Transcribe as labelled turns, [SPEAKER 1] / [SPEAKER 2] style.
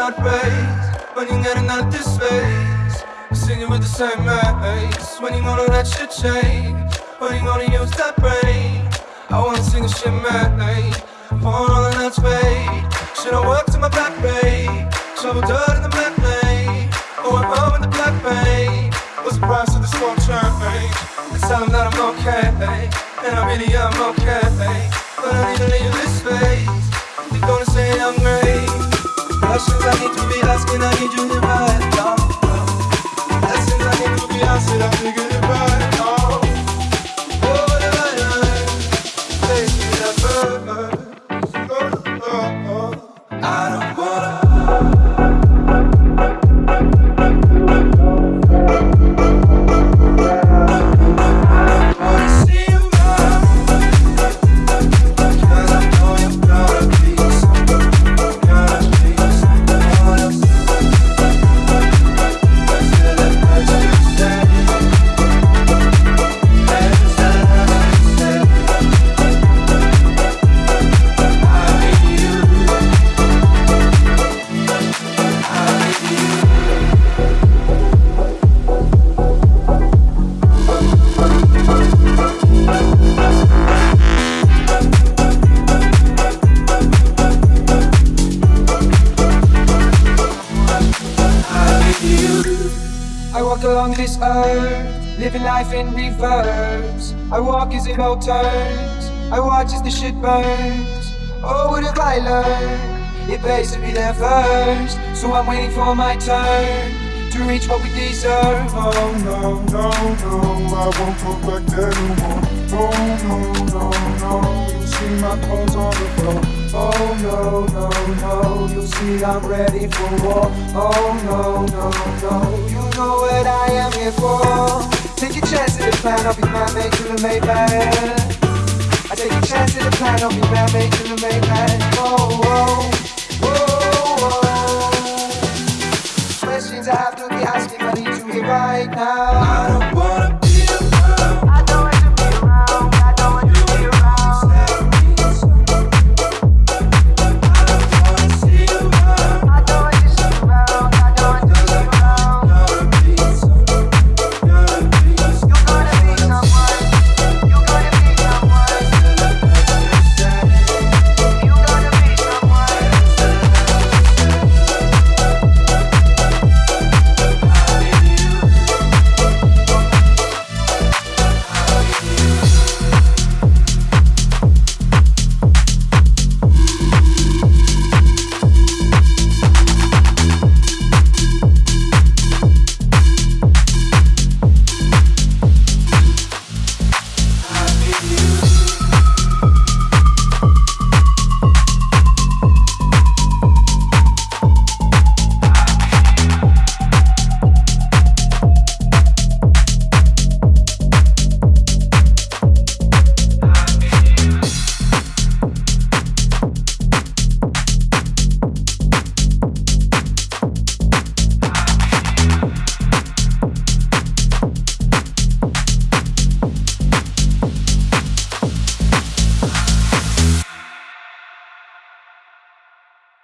[SPEAKER 1] heart race when you're getting out this space. Singing with the same mates. When you gonna let shit change? When you gonna use that brain? I wanna sing a shit, mate. Phone on the nuts, babe. Should I work to my back, babe? Shovel dirt in the black lane. Oh, I'm home in the black vein. What's the price of this won't change? Let's tell them that I'm okay. And I really am okay. But I need to leave this space. Questions I need to be asking, I need you to right walk along this earth, living life in reverse. I walk as it all turns, I watch as the shit burns. Oh, what have I learned? It pays to be there first, so I'm waiting for my turn to reach what we deserve. Oh no, no, no, I won't go back more. Oh no, no, no, see my clothes on the floor. Oh no, no, no, you see I'm ready for war. Oh no, no, no, you know what I am here for. Take a chance at the plan, I'll be man made to the Maybach. I take a chance at the plan, I'll be man made to the Maybach. Oh, oh, oh, oh. Questions I have to be asking, I need to hear right now.